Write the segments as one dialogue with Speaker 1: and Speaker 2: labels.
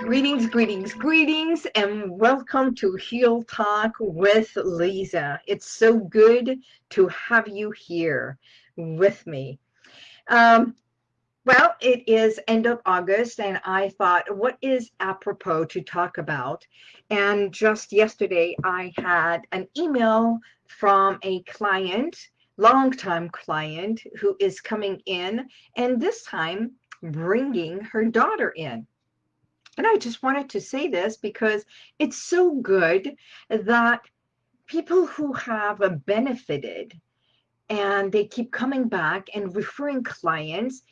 Speaker 1: Greetings, greetings, greetings, and welcome to Heal Talk with Lisa. It's so good to have you here with me. Um, well, it is end of August, and I thought, what is apropos to talk about? And just yesterday, I had an email from a client, longtime client, who is coming in, and this time bringing her daughter in. And I just wanted to say this because it's so good that people who have benefited and they keep coming back and referring clients.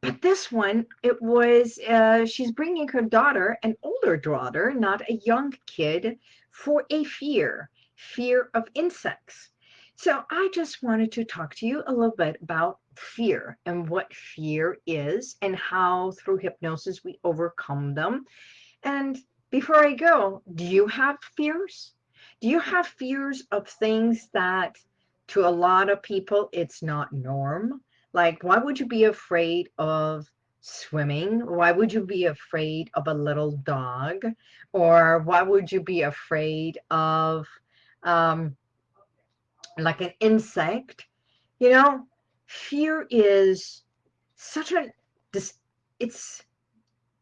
Speaker 1: But this one, it was, uh, she's bringing her daughter, an older daughter, not a young kid, for a fear, fear of insects. So I just wanted to talk to you a little bit about fear and what fear is and how through hypnosis we overcome them. And before I go, do you have fears? Do you have fears of things that to a lot of people it's not norm? Like why would you be afraid of swimming? Why would you be afraid of a little dog? Or why would you be afraid of um, like an insect? You know, fear is such a it's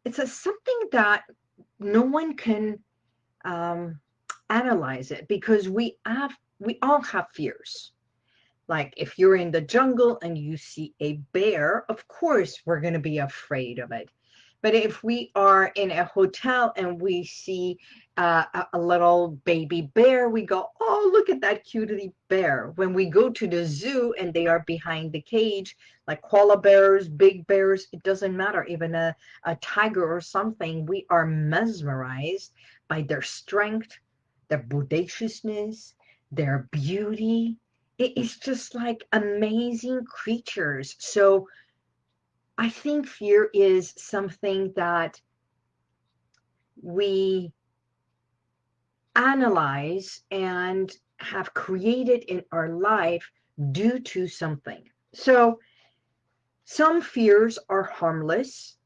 Speaker 1: it's a something that no one can um, analyze it because we have we all have fears like if you're in the jungle and you see a bear of course we're going to be afraid of it but if we are in a hotel and we see uh, a, little baby bear, we go, oh, look at that cutie bear. When we go to the zoo and they are behind the cage, like koala bears, big bears, it doesn't matter, even a, a tiger or something, we are mesmerized by their strength, their bodaciousness, their beauty. It is just like amazing creatures. So I think fear is something that we analyze and have created in our life due to something. So some fears are harmless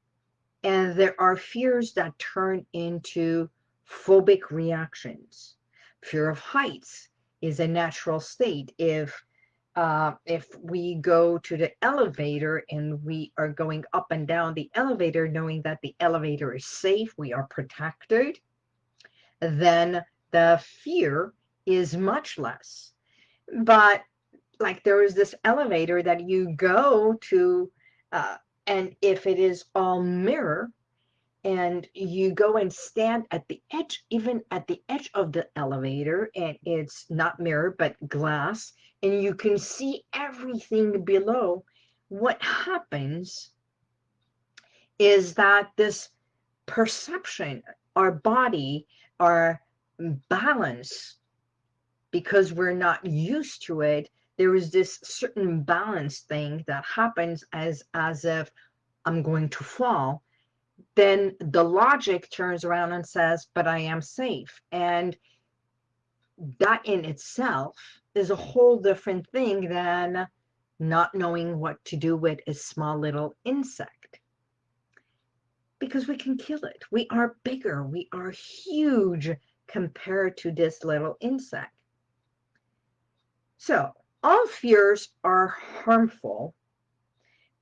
Speaker 1: and there are fears that turn into phobic reactions. Fear of heights is a natural state. If uh, if we go to the elevator and we are going up and down the elevator, knowing that the elevator is safe, we are protected, then the fear is much less. But like there is this elevator that you go to, uh, and if it is all mirror, and you go and stand at the edge, even at the edge of the elevator, and it's not mirror, but glass, and you can see everything below, what happens is that this perception, our body, our balance, because we're not used to it, there is this certain balance thing that happens as, as if I'm going to fall then the logic turns around and says, but I am safe. And that in itself is a whole different thing than not knowing what to do with a small little insect. Because we can kill it. We are bigger. We are huge compared to this little insect. So all fears are harmful,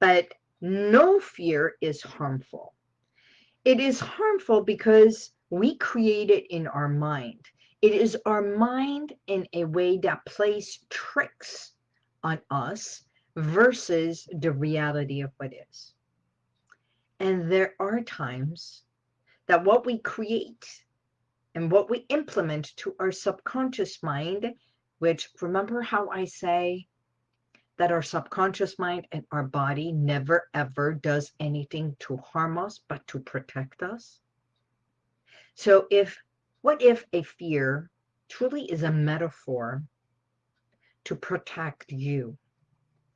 Speaker 1: but no fear is harmful. It is harmful because we create it in our mind. It is our mind in a way that plays tricks on us versus the reality of what is. And there are times that what we create and what we implement to our subconscious mind, which remember how I say that our subconscious mind and our body never ever does anything to harm us, but to protect us. So if, what if a fear truly is a metaphor to protect you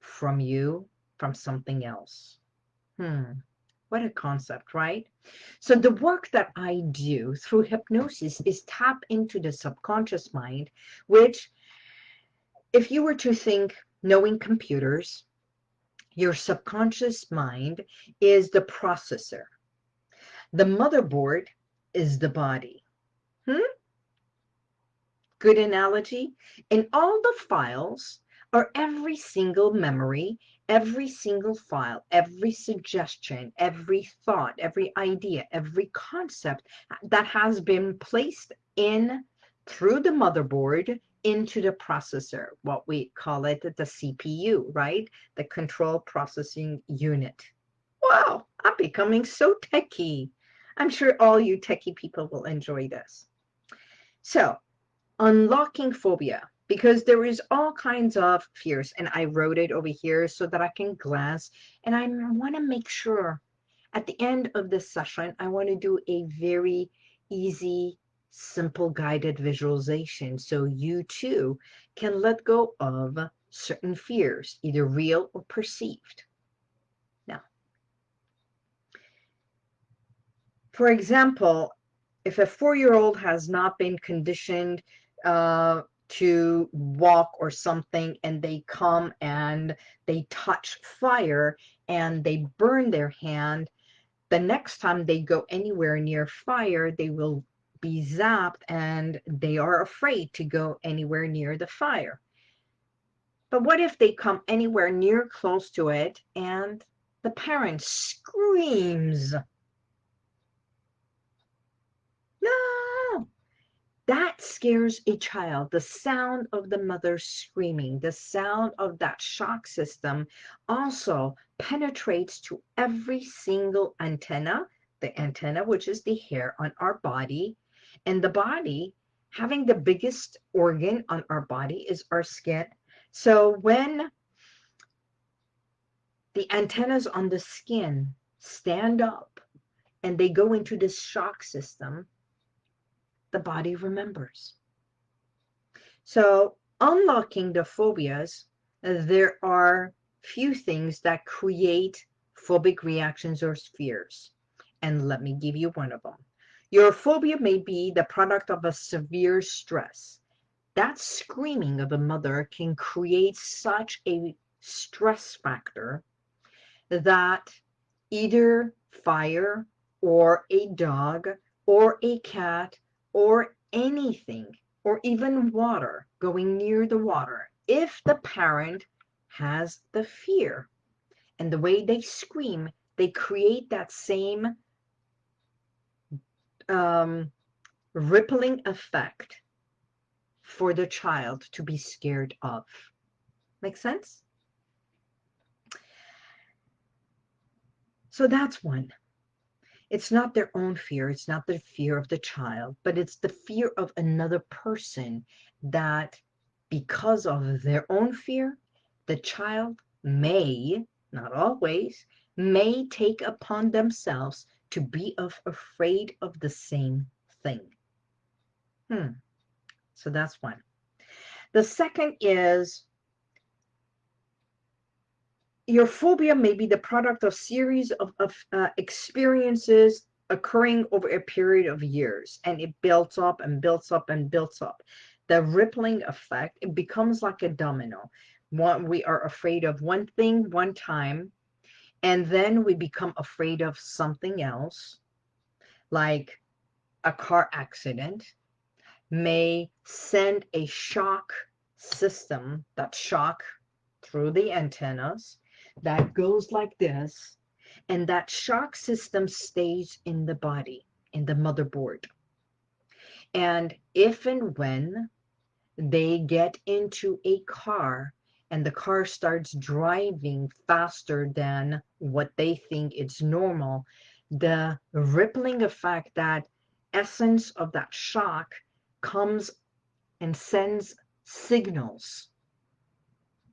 Speaker 1: from you, from something else? Hmm, what a concept, right? So the work that I do through hypnosis is tap into the subconscious mind, which if you were to think knowing computers, Your subconscious mind is the processor. The motherboard is the body. Hmm? Good analogy? And all the files are every single memory, every single file, every suggestion, every thought, every idea, every concept that has been placed in through the motherboard into the processor, what we call it the CPU, right? The control processing unit. Wow, I'm becoming so techie. I'm sure all you techie people will enjoy this. So, unlocking phobia, because there is all kinds of fears, and I wrote it over here so that I can glance, and I want to make sure at the end of this session, I want to do a very easy simple guided visualization so you too can let go of certain fears, either real or perceived. Now, for example, if a four-year-old has not been conditioned uh, to walk or something and they come and they touch fire and they burn their hand, the next time they go anywhere near fire, they will be zapped and they are afraid to go anywhere near the fire. But what if they come anywhere near close to it and the parent screams? No! That scares a child. The sound of the mother screaming, the sound of that shock system also penetrates to every single antenna, the antenna, which is the hair on our body, and the body, having the biggest organ on our body is our skin. So when the antennas on the skin stand up and they go into this shock system, the body remembers. So unlocking the phobias, uh, there are few things that create phobic reactions or fears. And let me give you one of them. Your phobia may be the product of a severe stress. That screaming of a mother can create such a stress factor that either fire or a dog or a cat or anything or even water going near the water if the parent has the fear and the way they scream they create that same um, rippling effect for the child to be scared of. Make sense? So that's one. It's not their own fear. It's not the fear of the child, but it's the fear of another person that because of their own fear, the child may, not always, may take upon themselves to be of afraid of the same thing. Hmm. So that's one. The second is your phobia may be the product of series of, of uh, experiences occurring over a period of years and it builds up and builds up and builds up. The rippling effect it becomes like a domino. One we are afraid of one thing one time and then we become afraid of something else, like a car accident, may send a shock system, that shock through the antennas, that goes like this, and that shock system stays in the body, in the motherboard. And if and when they get into a car and the car starts driving faster than what they think is normal, the rippling effect, that essence of that shock comes and sends signals,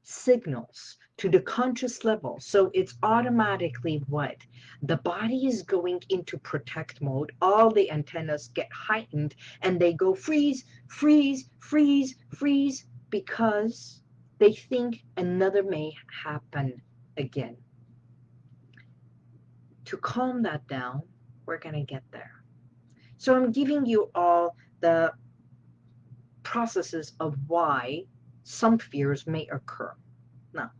Speaker 1: signals to the conscious level. So it's automatically what? The body is going into protect mode. All the antennas get heightened and they go freeze, freeze, freeze, freeze because they think another may happen again. To calm that down, we're going to get there. So I'm giving you all the processes of why some fears may occur. Now,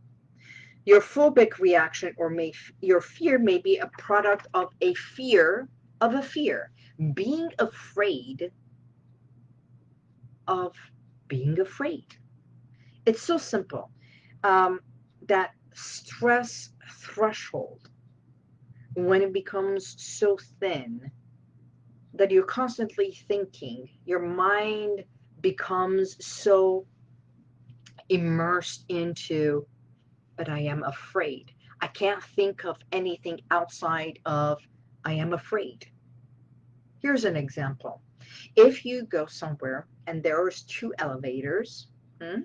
Speaker 1: Your phobic reaction or may, your fear may be a product of a fear of a fear. Being afraid of being afraid. It's so simple. Um, that stress threshold, when it becomes so thin that you're constantly thinking, your mind becomes so immersed into, but I am afraid. I can't think of anything outside of I am afraid. Here's an example. If you go somewhere and there's two elevators, hmm,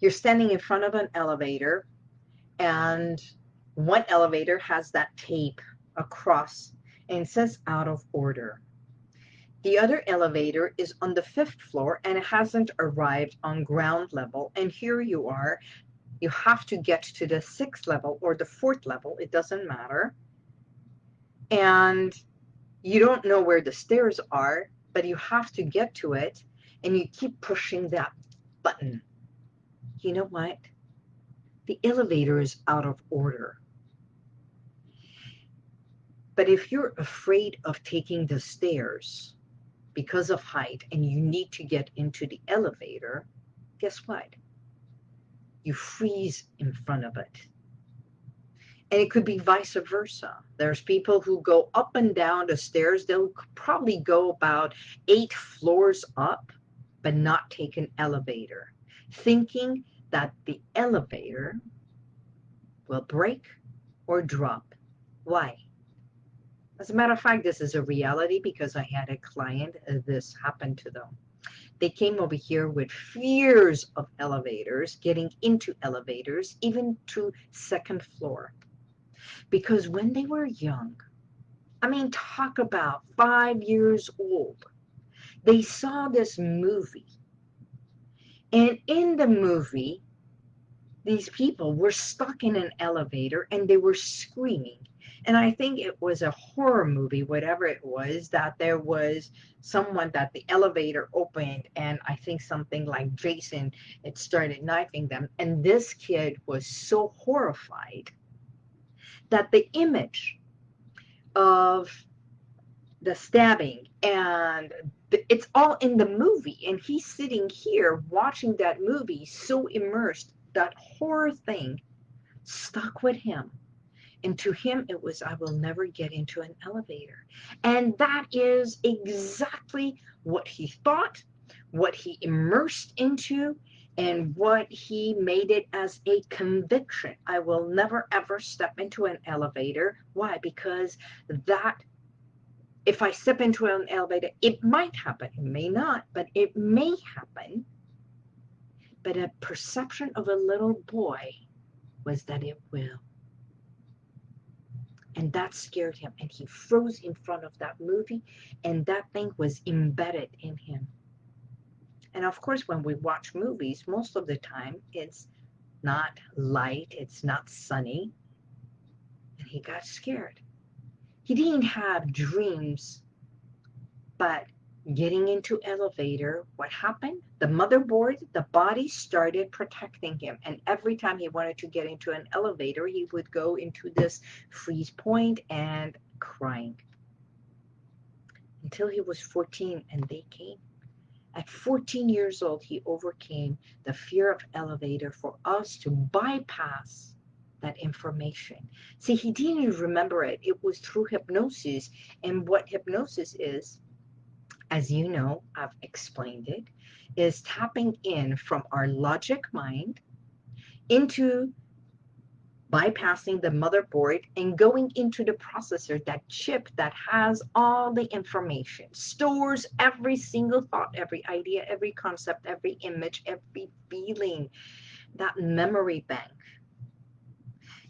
Speaker 1: you're standing in front of an elevator and one elevator has that tape across and says out of order. The other elevator is on the fifth floor and it hasn't arrived on ground level. And here you are. You have to get to the sixth level or the fourth level. It doesn't matter. And you don't know where the stairs are, but you have to get to it. And you keep pushing that button. You know what? The elevator is out of order. But if you're afraid of taking the stairs, because of height and you need to get into the elevator, guess what? You freeze in front of it. And it could be vice versa. There's people who go up and down the stairs. They'll probably go about eight floors up, but not take an elevator, thinking that the elevator will break or drop. Why? As a matter of fact, this is a reality because I had a client, uh, this happened to them. They came over here with fears of elevators, getting into elevators, even to second floor. Because when they were young, I mean, talk about five years old, they saw this movie. And in the movie, these people were stuck in an elevator and they were screaming and I think it was a horror movie, whatever it was, that there was someone that the elevator opened and I think something like Jason, it started knifing them. And this kid was so horrified that the image of the stabbing and it's all in the movie and he's sitting here watching that movie so immersed that horror thing stuck with him and to him, it was, I will never get into an elevator. And that is exactly what he thought, what he immersed into, and what he made it as a conviction. I will never ever step into an elevator. Why? Because that, if I step into an elevator, it might happen. It may not, but it may happen. But a perception of a little boy was that it will. And that scared him. And he froze in front of that movie. And that thing was embedded in him. And of course, when we watch movies, most of the time it's not light, it's not sunny. And he got scared. He didn't have dreams, but getting into elevator, what happened? The motherboard, the body started protecting him. And every time he wanted to get into an elevator, he would go into this freeze point and crying. Until he was 14 and they came. At 14 years old, he overcame the fear of elevator for us to bypass that information. See, he didn't remember it. It was through hypnosis. And what hypnosis is, as you know, I've explained it, is tapping in from our logic mind into bypassing the motherboard and going into the processor, that chip that has all the information, stores every single thought, every idea, every concept, every image, every feeling, that memory bank.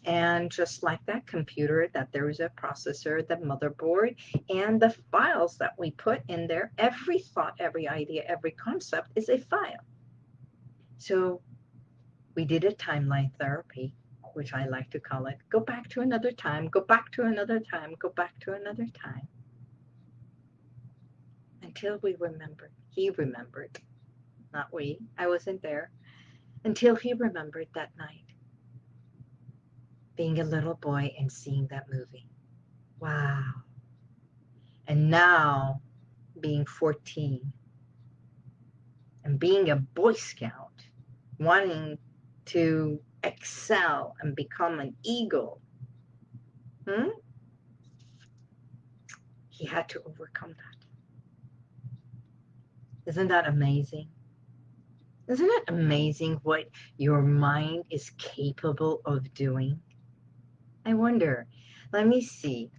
Speaker 1: And just like that computer, that there is a processor, the motherboard, and the files that we put in there, every thought, every idea, every concept is a file. So we did a timeline therapy, which I like to call it. Go back to another time, go back to another time, go back to another time. Until we remembered. He remembered. Not we. I wasn't there. Until he remembered that night being a little boy and seeing that movie. Wow. And now being 14 and being a Boy Scout, wanting to excel and become an eagle. Hmm? He had to overcome that. Isn't that amazing? Isn't it amazing what your mind is capable of doing? I wonder. Let me see.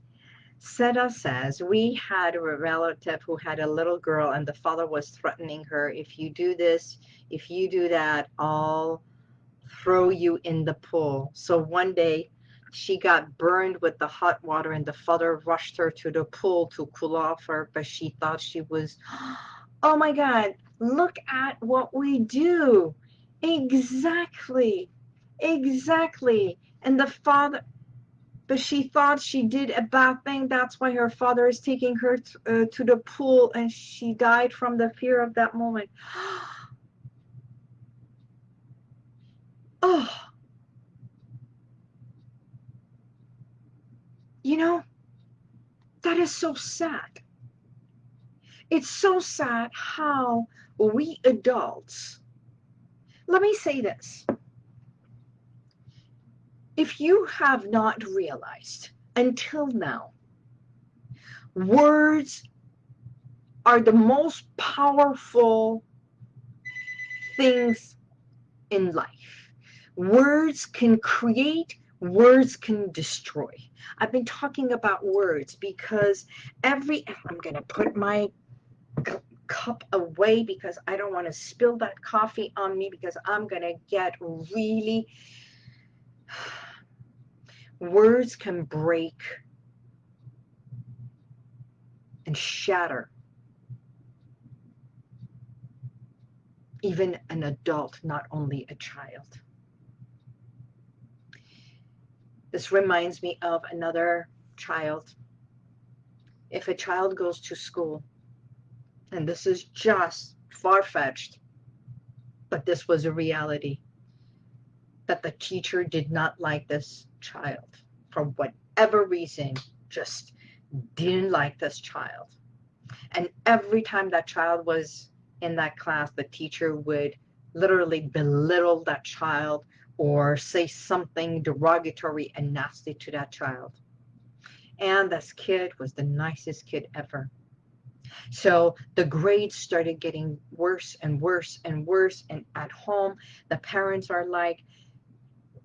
Speaker 1: Seda says, we had a relative who had a little girl and the father was threatening her, if you do this, if you do that, I'll throw you in the pool. So one day she got burned with the hot water and the father rushed her to the pool to cool off her, but she thought she was, oh my God, look at what we do. Exactly. Exactly. And the father, but she thought she did a bad thing. That's why her father is taking her uh, to the pool and she died from the fear of that moment. oh. You know, that is so sad. It's so sad how we adults, let me say this if you have not realized until now, words are the most powerful things in life. Words can create, words can destroy. I've been talking about words because every, I'm going to put my cup away because I don't want to spill that coffee on me because I'm going to get really Words can break and shatter even an adult, not only a child. This reminds me of another child. If a child goes to school, and this is just far-fetched, but this was a reality, that the teacher did not like this child for whatever reason just didn't like this child. And every time that child was in that class the teacher would literally belittle that child or say something derogatory and nasty to that child. And this kid was the nicest kid ever. So the grades started getting worse and worse and worse and at home the parents are like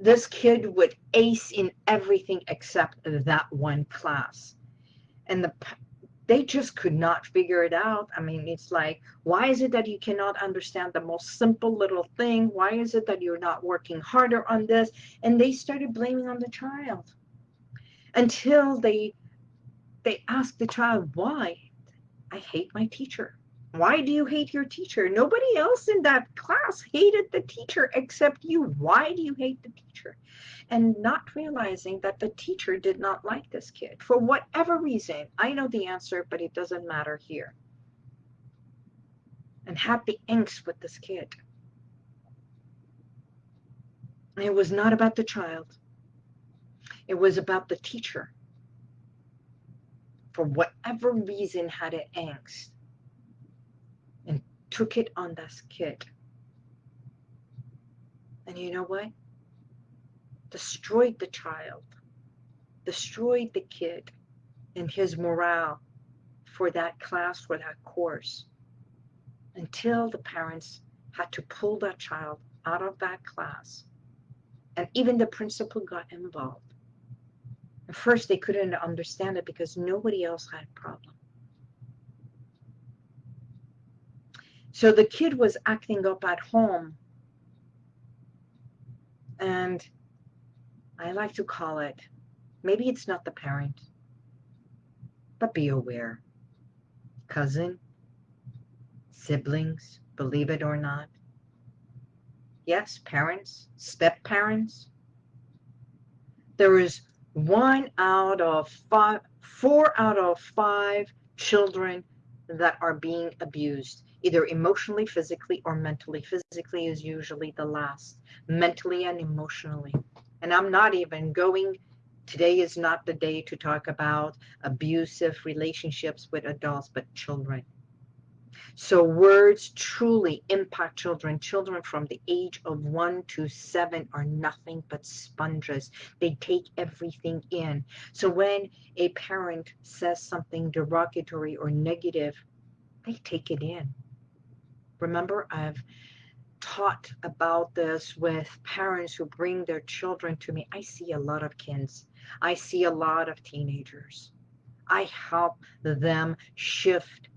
Speaker 1: this kid would ace in everything except that one class. And the they just could not figure it out. I mean, it's like, why is it that you cannot understand the most simple little thing? Why is it that you're not working harder on this? And they started blaming on the child until they they asked the child, why? I hate my teacher. Why do you hate your teacher? Nobody else in that class hated the teacher except you. Why do you hate the teacher? And not realizing that the teacher did not like this kid for whatever reason. I know the answer, but it doesn't matter here. And had the angst with this kid. It was not about the child. It was about the teacher. For whatever reason had an angst took it on this kid. And you know what? Destroyed the child, destroyed the kid and his morale for that class, for that course, until the parents had to pull that child out of that class. And even the principal got involved. At first, they couldn't understand it because nobody else had a problem. So the kid was acting up at home. And I like to call it, maybe it's not the parent, but be aware. Cousin, siblings, believe it or not. Yes, parents, step parents. There is one out of five, four out of five children that are being abused either emotionally, physically, or mentally. Physically is usually the last, mentally and emotionally. And I'm not even going, today is not the day to talk about abusive relationships with adults, but children. So words truly impact children. Children from the age of one to seven are nothing but sponges. They take everything in. So when a parent says something derogatory or negative, they take it in. Remember, I've taught about this with parents who bring their children to me. I see a lot of kids. I see a lot of teenagers. I help them shift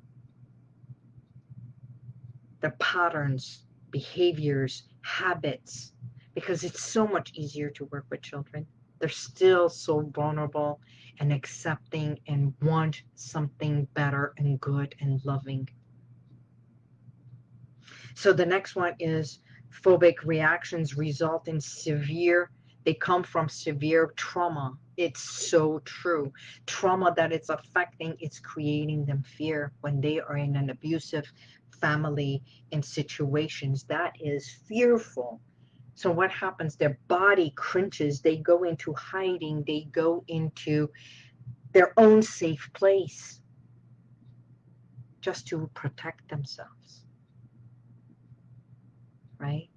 Speaker 1: their patterns, behaviors, habits, because it's so much easier to work with children. They're still so vulnerable and accepting and want something better and good and loving. So the next one is phobic reactions result in severe, they come from severe trauma. It's so true. Trauma that it's affecting, it's creating them fear when they are in an abusive family in situations that is fearful. So what happens? Their body cringes. They go into hiding. They go into their own safe place just to protect themselves right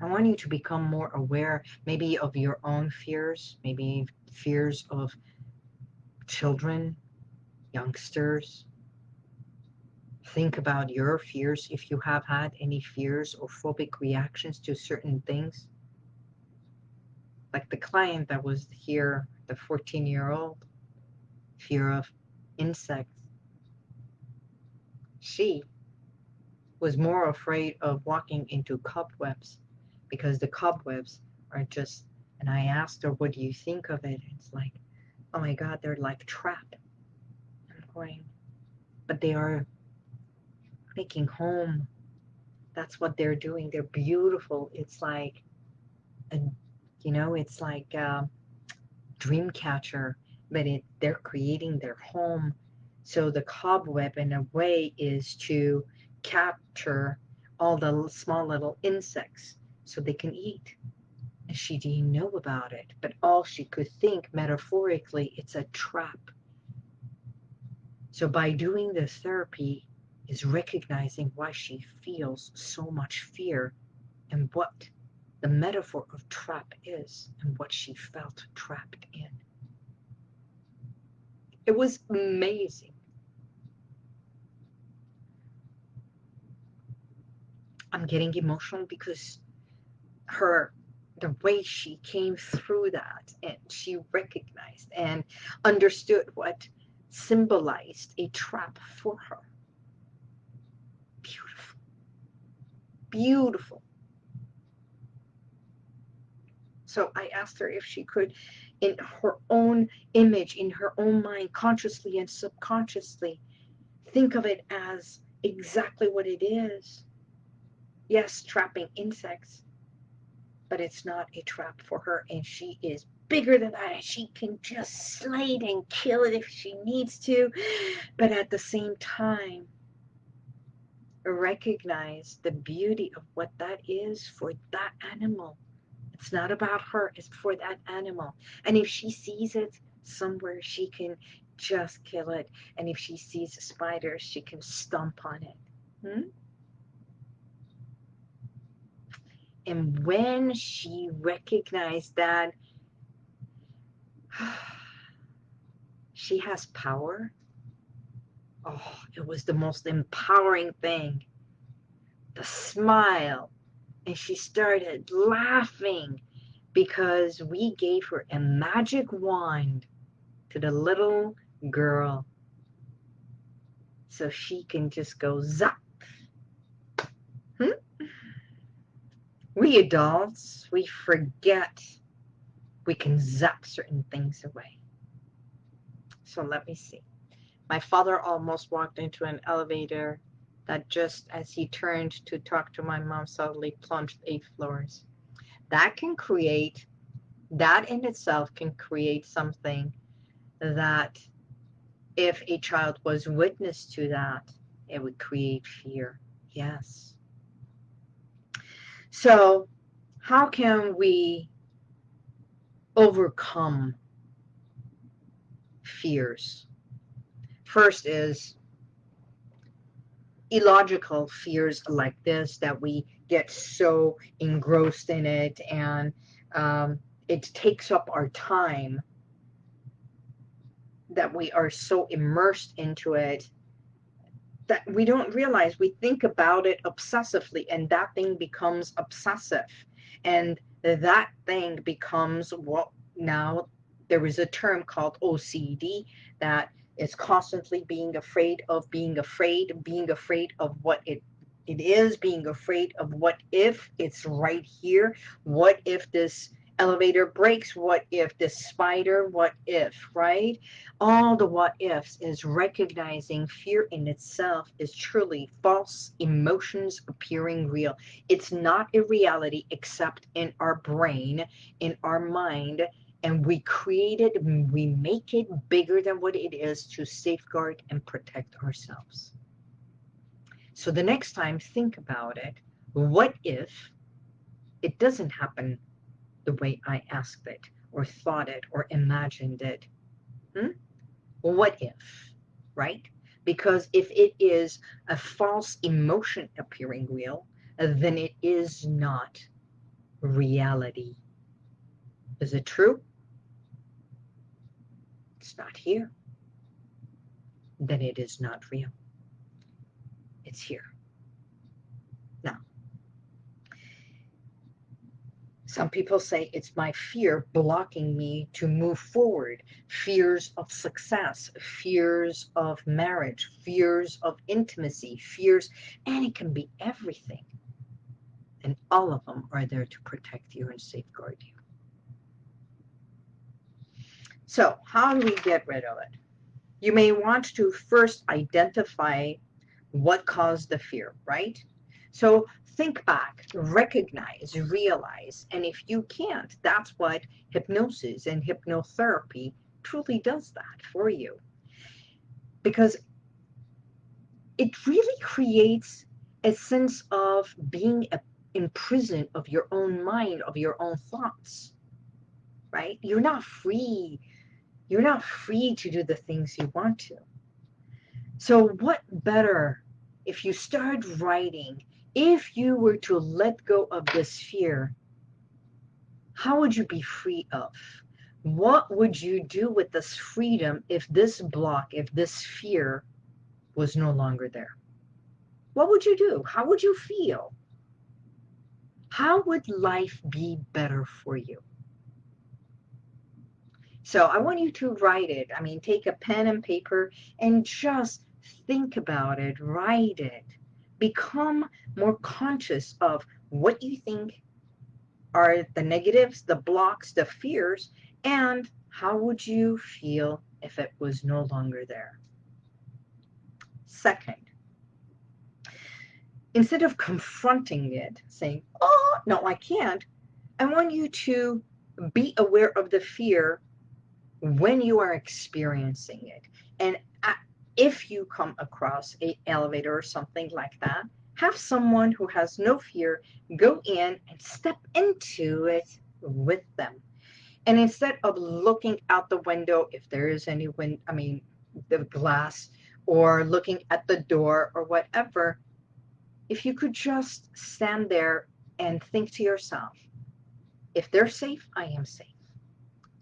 Speaker 1: I want you to become more aware maybe of your own fears maybe fears of children youngsters think about your fears if you have had any fears or phobic reactions to certain things. Like the client that was here, the 14 year old, fear of insects. She was more afraid of walking into cobwebs because the cobwebs are just, and I asked her, what do you think of it? It's like, oh my God, they're like trap. I'm going, but they are making home. That's what they're doing. They're beautiful. It's like, a, you know, it's like a dream catcher, but it, they're creating their home. So the cobweb, in a way, is to capture all the small little insects so they can eat. And she didn't know about it, but all she could think metaphorically, it's a trap. So by doing this therapy, is recognizing why she feels so much fear and what the metaphor of trap is and what she felt trapped in. It was amazing. I'm getting emotional because her the way she came through that and she recognized and understood what symbolized a trap for her beautiful. Beautiful. So I asked her if she could, in her own image, in her own mind, consciously and subconsciously, think of it as exactly what it is. Yes, trapping insects, but it's not a trap for her, and she is bigger than that. She can just slay and kill it if she needs to, but at the same time, recognize the beauty of what that is for that animal. It's not about her, it's for that animal. And if she sees it somewhere, she can just kill it. And if she sees a spider, she can stomp on it. Hmm? And when she recognized that she has power, Oh, it was the most empowering thing. The smile. And she started laughing because we gave her a magic wand to the little girl. So she can just go zap. Hmm? We adults, we forget we can zap certain things away. So let me see. My father almost walked into an elevator that just as he turned to talk to my mom suddenly plunged eight floors. That can create, that in itself can create something that if a child was witness to that, it would create fear. Yes. So how can we overcome fears? First is illogical fears like this that we get so engrossed in it and um, it takes up our time that we are so immersed into it that we don't realize we think about it obsessively and that thing becomes obsessive. And that thing becomes what now there is a term called OCD that is constantly being afraid of being afraid, being afraid of what it it is, being afraid of what if it's right here, what if this elevator breaks, what if this spider, what if, right? All the what ifs is recognizing fear in itself is truly false emotions appearing real. It's not a reality except in our brain, in our mind, and we create it, we make it bigger than what it is to safeguard and protect ourselves. So the next time, think about it. What if it doesn't happen the way I asked it, or thought it, or imagined it? Hmm? What if, right? Because if it is a false emotion appearing real, then it is not reality. Is it true? it's not here, then it is not real. It's here. Some people say it's my fear blocking me to move forward. Fears of success, fears of marriage, fears of intimacy, fears, and it can be everything. And all of them are there to protect you and safeguard you. So how do we get rid of it? You may want to first identify what caused the fear, right? So think back, recognize, realize, and if you can't, that's what hypnosis and hypnotherapy truly does that for you. Because it really creates a sense of being a, in prison of your own mind, of your own thoughts, right? You're not free you're not free to do the things you want to. So what better if you start writing, if you were to let go of this fear, how would you be free of? What would you do with this freedom if this block, if this fear was no longer there? What would you do? How would you feel? How would life be better for you? So I want you to write it. I mean, take a pen and paper and just think about it, write it. Become more conscious of what you think are the negatives, the blocks, the fears, and how would you feel if it was no longer there? Second, instead of confronting it, saying, oh, no, I can't, I want you to be aware of the fear when you are experiencing it. And if you come across a elevator or something like that, have someone who has no fear go in and step into it with them. And instead of looking out the window, if there is any wind, I mean, the glass, or looking at the door or whatever, if you could just stand there and think to yourself, if they're safe, I am safe.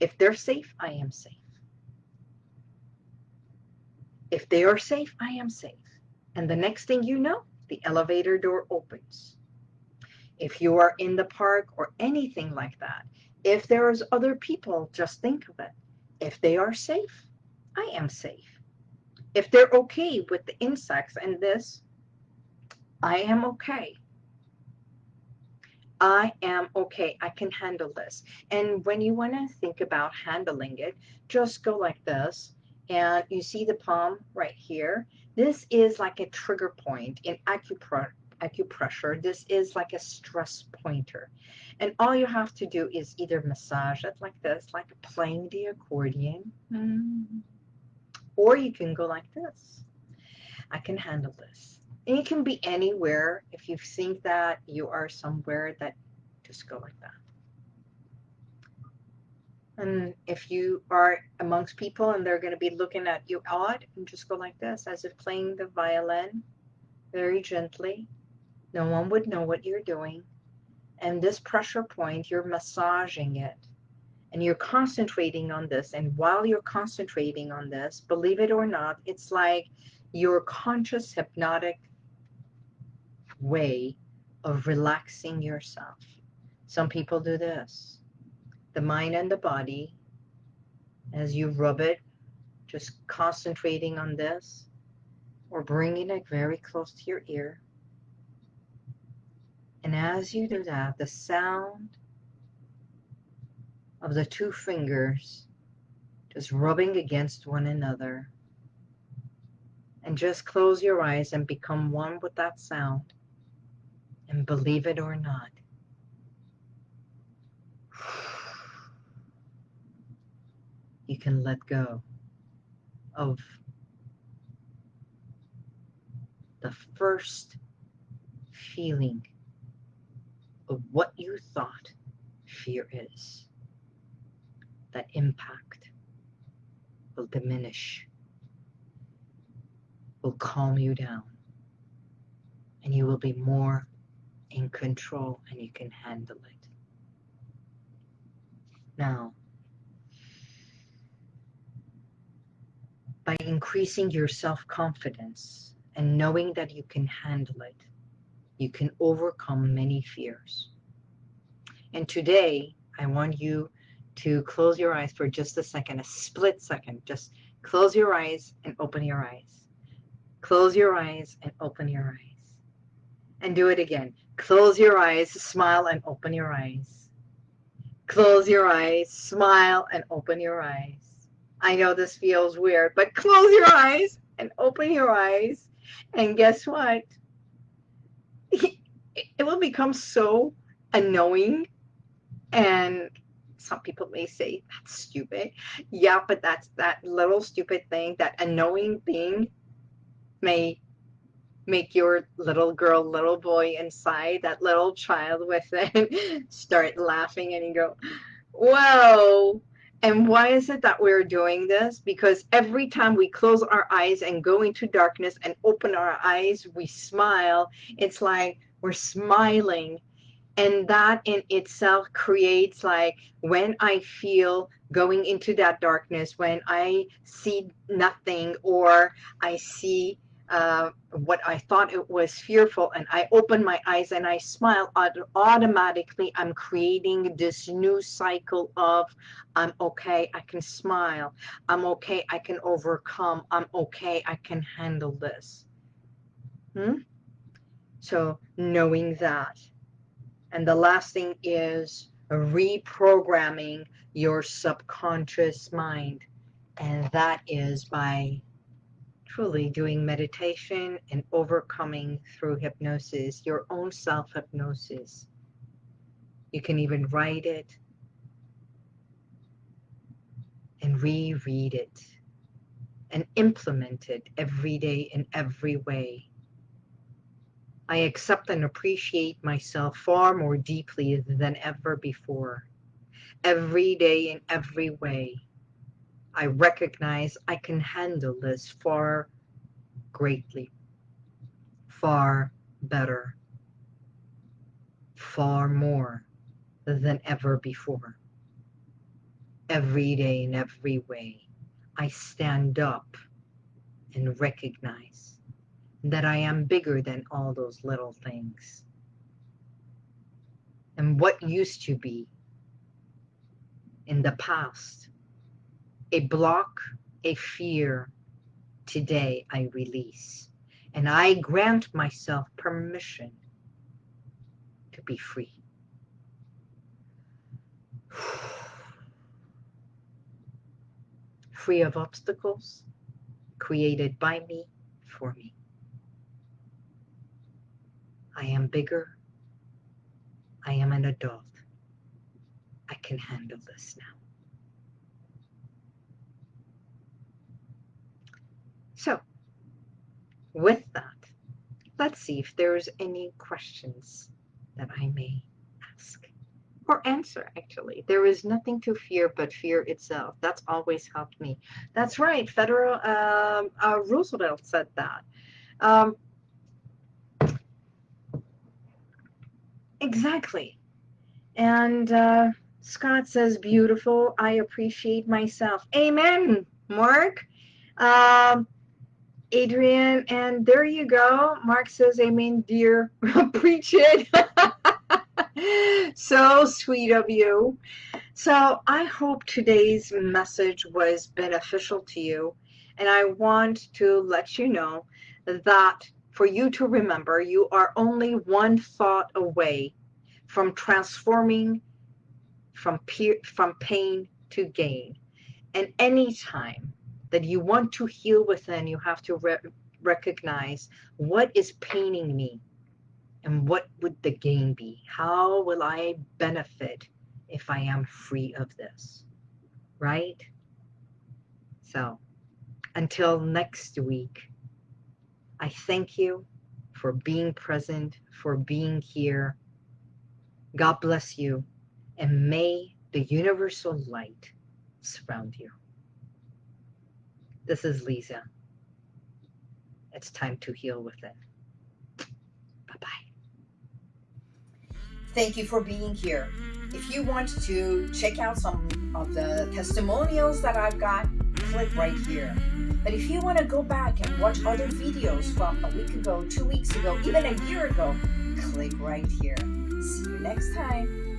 Speaker 1: If they're safe, I am safe. If they are safe, I am safe. And the next thing you know, the elevator door opens. If you are in the park or anything like that, if there's other people, just think of it. If they are safe, I am safe. If they're okay with the insects and this, I am okay. I am okay. I can handle this. And when you want to think about handling it, just go like this. And you see the palm right here. This is like a trigger point in acupressure. This is like a stress pointer. And all you have to do is either massage it like this, like playing the accordion. Mm. Or you can go like this. I can handle this. And you can be anywhere if you think that you are somewhere that Just go like that. And if you are amongst people and they're going to be looking at you odd, and just go like this, as if playing the violin very gently. No one would know what you're doing. And this pressure point, you're massaging it. And you're concentrating on this. And while you're concentrating on this, believe it or not, it's like your conscious hypnotic way of relaxing yourself. Some people do this. The mind and the body, as you rub it, just concentrating on this, or bringing it very close to your ear. And as you do that, the sound of the two fingers just rubbing against one another. And just close your eyes and become one with that sound. And believe it or not, you can let go of the first feeling of what you thought fear is. That impact will diminish, will calm you down, and you will be more in control and you can handle it. Now, by increasing your self confidence and knowing that you can handle it, you can overcome many fears. And today, I want you to close your eyes for just a second, a split second. Just close your eyes and open your eyes. Close your eyes and open your eyes. And do it again. Close your eyes, smile, and open your eyes. Close your eyes, smile, and open your eyes. I know this feels weird, but close your eyes and open your eyes. And guess what? It will become so annoying. And some people may say, that's stupid. Yeah, but that's that little stupid thing, that annoying thing may make your little girl, little boy inside, that little child within, start laughing and you go, whoa. And why is it that we're doing this? Because every time we close our eyes and go into darkness and open our eyes, we smile. It's like we're smiling. And that in itself creates like when I feel going into that darkness, when I see nothing or I see uh, what I thought it was fearful, and I open my eyes and I smile, automatically I'm creating this new cycle of I'm okay, I can smile, I'm okay, I can overcome, I'm okay, I can handle this. Hmm? So knowing that. And the last thing is reprogramming your subconscious mind. And that is by truly doing meditation and overcoming through hypnosis, your own self hypnosis. You can even write it and reread it and implement it every day in every way. I accept and appreciate myself far more deeply than ever before. Every day in every way. I recognize I can handle this far greatly, far better, far more than ever before. Every day in every way, I stand up and recognize that I am bigger than all those little things. And what used to be in the past a block, a fear, today I release. And I grant myself permission to be free. free of obstacles created by me for me. I am bigger. I am an adult. I can handle this now. So, with that, let's see if there's any questions that I may ask. or answer actually. There is nothing to fear but fear itself. That's always helped me. That's right. Federal uh, uh, Roosevelt said that. Um, exactly. And uh, Scott says, beautiful. I appreciate myself. Amen, Mark. Um, Adrian, and there you go. Mark says, Amen, dear. Preach it. so sweet of you. So I hope today's message was beneficial to you. And I want to let you know that for you to remember, you are only one thought away from transforming from, from pain to gain. And anytime that you want to heal within, you have to re recognize what is paining me and what would the gain be? How will I benefit if I am free of this? Right? So until next week, I thank you for being present, for being here. God bless you, and may the universal light surround you. This is Lisa. It's time to heal within. Bye-bye. Thank you for being here. If you want to check out some of the testimonials that I've got, click right here. But if you want to go back and watch other videos from a week ago, two weeks ago, even a year ago, click right here. See you next time.